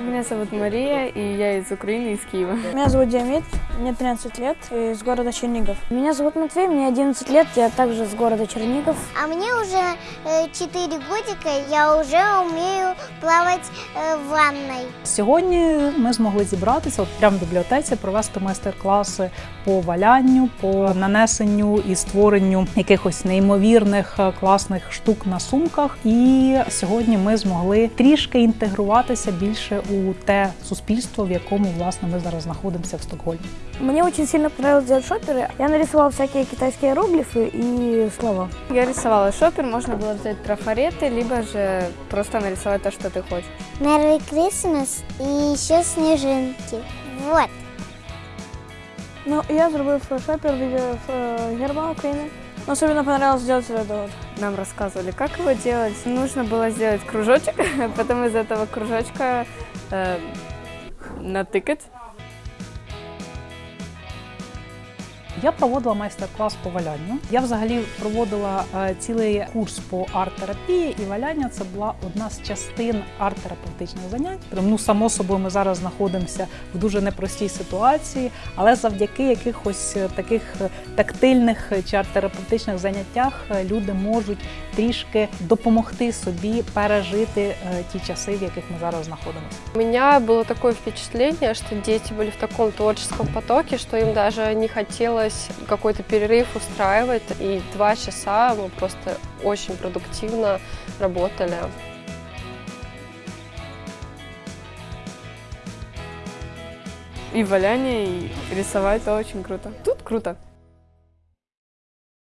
Меня зовут Мария, и я из Украины, из Киева. Меня зовут Диамид, мне 13 лет, из города Чернигов. Меня зовут Матвей, мне 11 лет, я также с города Чернигов. А мне уже э, 4 годика, я уже умею плавать э, в ванной. Сьогодні ми змогли зібратися от прямо в бібліотеці, провести майстер-класи по валянню, по нанесенню і створенню якихось неймовірних е, класних штук на сумках. І сьогодні ми змогли трішки інтегруватися більше у те суспільство, в якому власне ми зараз знаходимося в Стокгольмі. Мне очень сильно понравилось делать шоперы. Я нарисовал всякие китайские иероглифы и слова. Я рисовала шопер, можно было взять трафареты, либо же просто нарисовать то, что ты хочешь. Merry Christmas и еще снежинки. Вот. Ну, я зробив шопер в виде герба Украины. Но особенно понравилось сделать вот это вот. Нам рассказывали, как его делать. Нужно было сделать кружочек, потом из этого кружочка э, натыкать. Я проводила майстер-клас по валянню. Я взагалі проводила е, цілий курс по арт-терапії, і валяння це була одна з частин арт-терапевтичних занять. Ну, само собою, ми зараз знаходимося в дуже непростій ситуації, але завдяки якихось е, таких е, тактильних чи арт-терапевтичних заняттях люди можуть трішки допомогти собі пережити ті часи, в яких ми зараз знаходимося. У меня было такое впечатление, что дети были в таком творческом потоке, что им даже не хотелось какой-то перерыв устраивать. И два часа мы просто очень продуктивно работали. И валяние, и рисовать, это очень круто. Тут круто.